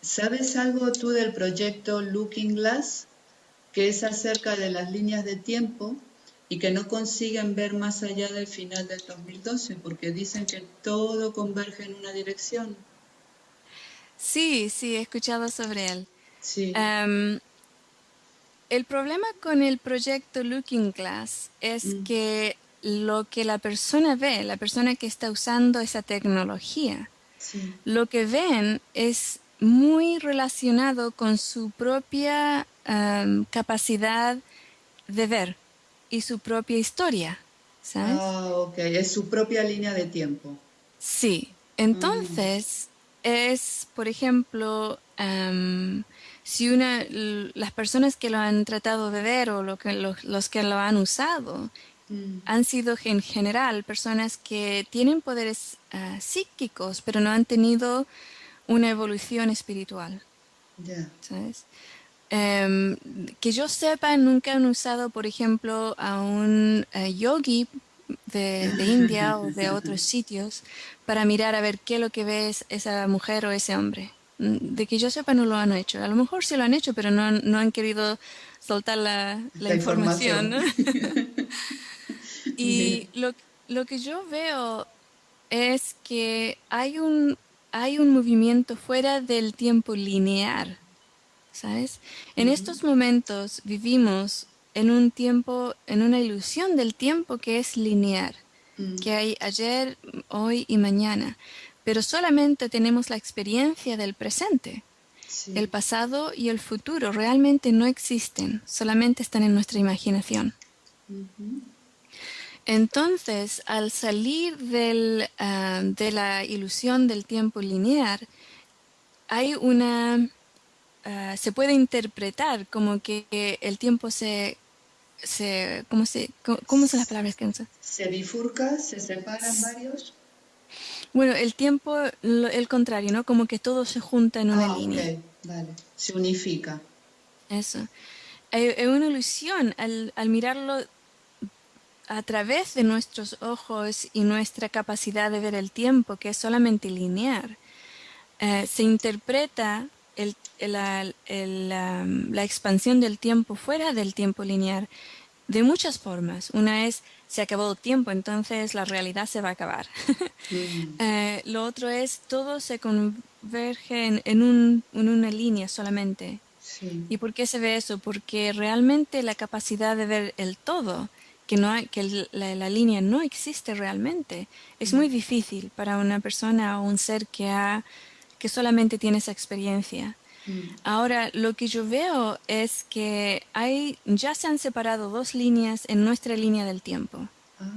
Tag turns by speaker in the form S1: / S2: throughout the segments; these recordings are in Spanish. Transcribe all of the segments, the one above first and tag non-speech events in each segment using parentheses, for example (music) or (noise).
S1: ¿Sabes algo tú del proyecto Looking Glass? Que es acerca de las líneas de tiempo y que no consiguen ver más allá del final del 2012 porque dicen que todo converge en una dirección.
S2: Sí, sí, he escuchado sobre él.
S1: Sí.
S2: Em, el problema con el proyecto Looking Glass es
S1: Mm.
S2: que lo que la persona ve, la persona que está usando esa tecnología,
S1: Sí.
S2: lo que ven es muy relacionado con su propia capacidad de ver y su propia historia, ¿sabes?
S1: Ah, ok, es su propia línea de tiempo.
S2: Sí, entonces es, por ejemplo, em, si una, las personas que lo han tratado de ver o lo que, los, los que lo han usado
S1: Mm,
S2: han sido en general personas que tienen poderes ah, psíquicos, pero no han tenido una evolución espiritual. ¿sabes? Em, que yo sepa, nunca han usado, por ejemplo, a un eh, yogi de, de India o de (laughs) otros sitios para mirar a ver qué es lo que ve es- esa mujer o ese hombre. Mm, De que yo sepa, no lo han hecho. A lo mejor sí lo han hecho, pero no, han- no han querido soltar la, la
S1: La
S2: información.
S1: información.
S2: ¿no? (laughs) y (laughs) lo, lo que yo veo es que hay un, hay un movimiento fuera del tiempo lineal. ¿sabes? En estos momentos vivimos en un tiempo, en una ilusión del tiempo que es lineal,
S1: Mm,
S2: que hay ayer, hoy y mañana, pero solamente tenemos la experiencia del presente.
S1: sí.
S2: El pasado y el futuro realmente no existen, solamente están en nuestra imaginación. Entonces, al salir del, ah, de la ilusión del tiempo lineal, hay una... ah, se puede interpretar como que, el tiempo se... se ¿Cómo se, cómo, cómo son las palabras que uso?
S1: ¿Se bifurca? ¿Se separan varios?
S2: Bueno, el tiempo, lo- el contrario, ¿no? Como que todo se junta en una
S1: Ah,
S2: línea.
S1: vale. Se unifica.
S2: Eso. Hay una ilusión al, al mirarlo a través de nuestros ojos y nuestra capacidad de ver el tiempo, que es solamente lineal. eh, se interpreta el- el- la, el, la expansión del tiempo fuera del tiempo lineal de muchas formas. Una es, se acabó el tiempo, entonces la realidad se va a acabar. (laughs)
S1: Mm,
S2: Eh, lo otro es, todo se converge en, en un- en una línea solamente.
S1: sí.
S2: ¿Y por qué se ve eso? Porque realmente la capacidad de ver el todo, que, no hay, que la, la línea no existe realmente, es muy difícil para una persona o un ser que, ha, que solamente tiene esa experiencia.
S1: Mm,
S2: Ahora, lo que yo veo es que hay, ya se han separado dos líneas en nuestra línea del tiempo.
S1: ah,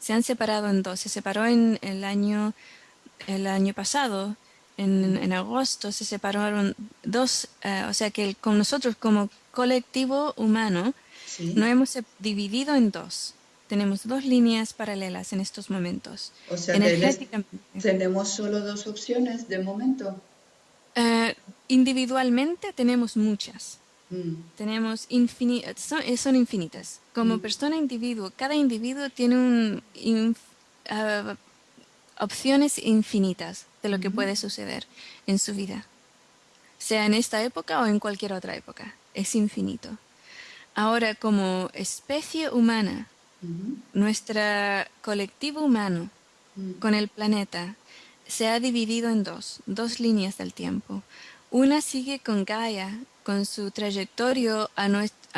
S2: Se han separado en dos. Se separó en el año, el año pasado, en, en agosto, se separaron dos. eh, o sea que el- con nosotros como colectivo humano
S1: sí.
S2: nos hemos dividido en dos. Tenemos dos líneas paralelas en estos momentos.
S1: O sea, que tenemos solo dos opciones de momento.
S2: Eh, individualmente tenemos muchas.
S1: Mm,
S2: Tenemos son, eh, son infinitas. Como
S1: Mm.
S2: persona individuo, cada individuo tiene un, inf- ah, opciones infinitas de lo que
S1: Ujú.
S2: puede suceder en su vida, sea en esta época o en cualquier otra época. Es infinito. Ahora, como especie humana, nuestro colectivo humano
S1: mm,
S2: con el planeta se ha dividido en dos, dos líneas del tiempo. Una sigue con Gaia, con su trayectoria a,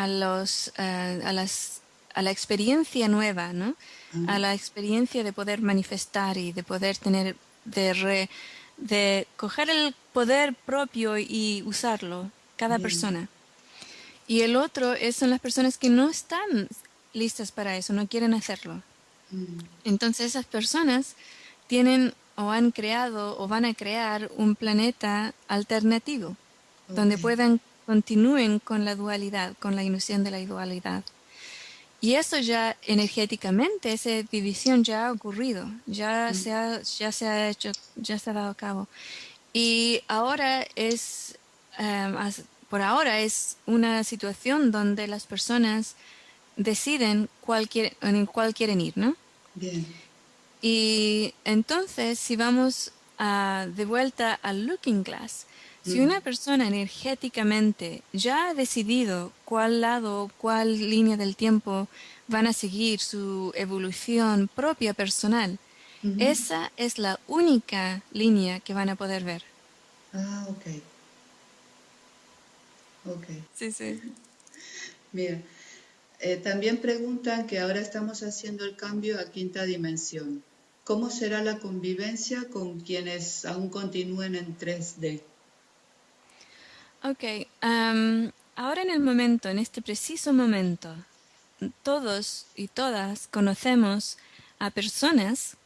S2: los, eh, a, las, a la experiencia nueva, ¿no?
S1: Ah.
S2: a la experiencia de poder manifestar y de poder tener, de, re- de coger el poder propio y usarlo, cada
S1: Bien.
S2: persona. Y el otro es, son las personas que no están listas para eso, no quieren hacerlo.
S1: mm,
S2: Entonces esas personas tienen o han creado o van a crear un planeta alternativo donde puedan continúen con la dualidad, con la ilusión de la dualidad. Y eso ya energéticamente, esa división ya ha ocurrido, ya, se, ha, ya se ha hecho, ya se ha dado a cabo. Y ahora es, as- por ahora es una situación donde las personas deciden cuál quiere- en cuál quieren ir, ¿no?
S1: Bien.
S2: Y entonces, si vamos a- de vuelta al Looking Glass, Si una persona energéticamente ya ha decidido cuál lado, cuál línea del tiempo van a seguir su evolución propia personal, esa es la única línea que van a poder ver.
S1: Ah, ok. Ok.
S2: Sí, sí.
S1: Bien. Eh, también preguntan que ahora estamos haciendo el cambio a quinta dimensión. ¿Cómo será la convivencia con quienes aún continúen en 3D?
S2: Ok, ahora en el momento, en este preciso momento, todos y todas conocemos a personas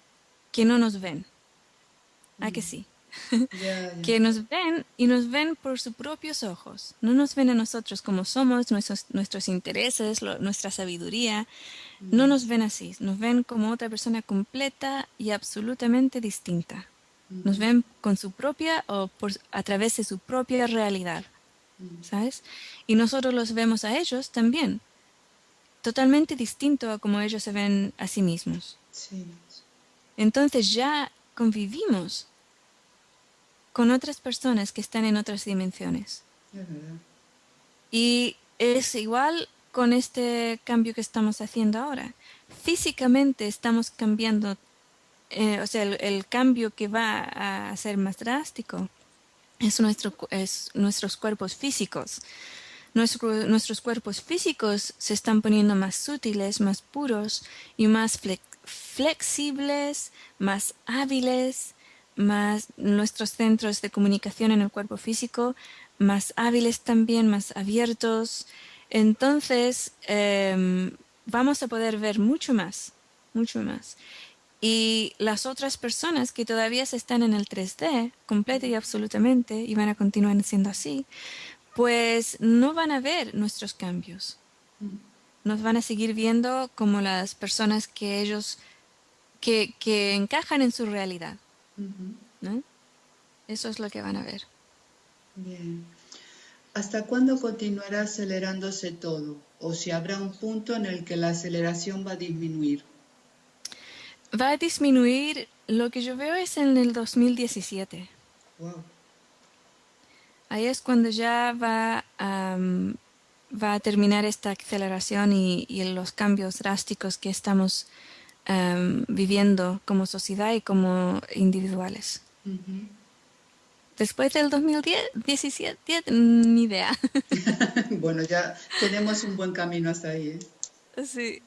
S2: que no nos ven. ¿A que (laughs) que nos ven y nos ven por sus propios ojos. No nos ven a nosotros como somos, nuestros, nuestros intereses, nuestra sabiduría. No nos ven así, nos ven como otra persona completa y absolutamente distinta. Nos ven con su propia o por, a través de su propia realidad. ¿Sabes? Y nosotros los vemos a ellos también, totalmente distinto a como ellos se ven a sí mismos. Entonces ya convivimos con otras personas que están en otras dimensiones. Y es igual con este cambio que estamos haciendo ahora. Físicamente estamos cambiando, eh, o sea, el, cambio que va a ser más drástico es, nuestro, es nuestros cuerpos físicos. nuestros cuerpos físicos se están poniendo más sutiles, más puros y más flexibles, más hábiles, más nuestros centros de comunicación en el cuerpo físico más hábiles también, más abiertos. Entonces, em, vamos a poder ver mucho más, mucho más. Y las otras personas que todavía están en el 3D, completa y absolutamente, y van a continuar siendo así, pues no van a ver nuestros cambios. Nos van a seguir viendo como las personas que ellos, que, que encajan en su realidad. Eso es lo que van a ver.
S1: Bien. ¿Hasta cuándo continuará acelerándose todo? ¿O si habrá un punto en el que la aceleración va a disminuir?
S2: Va a disminuir, lo que yo veo es en el 2017. Wow. Ahí es cuando ya va va a terminar esta aceleración y, los cambios drásticos que estamos viviendo como sociedad y como individuales. Después del 2017, ni idea. (laughs)
S1: bueno, ya tenemos un buen camino hasta ahí.
S2: ¿eh? Sí.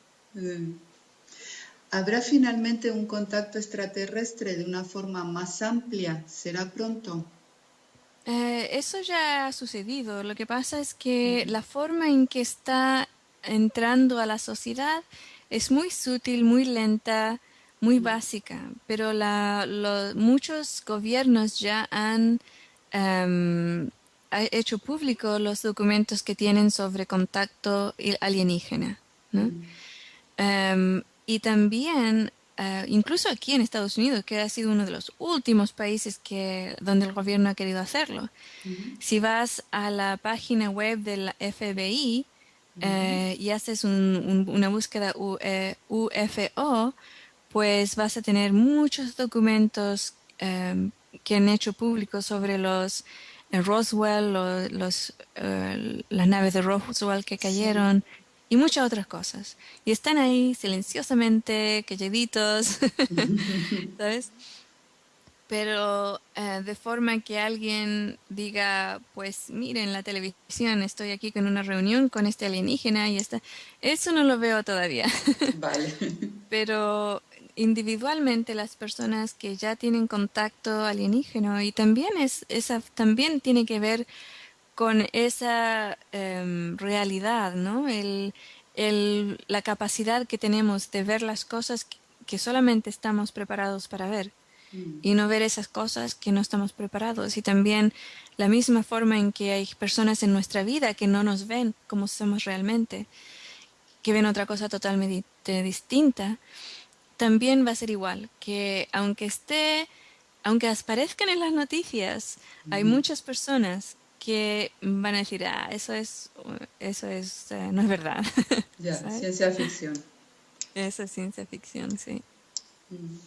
S1: ¿Habrá finalmente un contacto extraterrestre de una forma más amplia? ¿Será pronto?
S2: Eh, eso ya ha sucedido. Lo que pasa es que la forma en que está entrando a la sociedad es muy sutil, muy lenta, muy básica, pero la, muchos gobiernos ya han em, hecho público los documentos que tienen sobre contacto alienígena. Em, y también, eh, incluso aquí en Estados Unidos, que ha sido uno de los últimos países que, donde el gobierno ha querido hacerlo, si vas a la página web del FBI eh, y haces una búsqueda UFO, eh, pues vas a tener muchos documentos em, que han hecho públicos sobre los eh, Roswell, los, eh, las naves de Roswell que cayeron y muchas otras cosas. Y están ahí silenciosamente, calladitos, (laughs) (laughs) ¿sabes? Pero eh, de forma que alguien diga, pues miren la televisión, estoy aquí con una reunión con este alienígena y está... Eso no lo veo todavía. (laughs)
S1: Vale.
S2: Pero individualmente las personas que ya tienen contacto alienígeno y también es esa también tiene que ver con esa em, realidad, ¿no? El, el, la capacidad que tenemos de ver las cosas que, solamente estamos preparados para ver. Y no ver esas cosas que no estamos preparados. Y también la misma forma en que hay personas en nuestra vida que no nos ven como somos realmente, que ven otra cosa totalmente distinta también va a ser igual, que aunque esté, aunque aparezcan en las noticias, hay muchas personas que van a decir, ah, eso es, eso es, eh, no es verdad.
S1: Ya, (laughs) ciencia ficción.
S2: Eso es ciencia ficción, sí.
S1: Mm.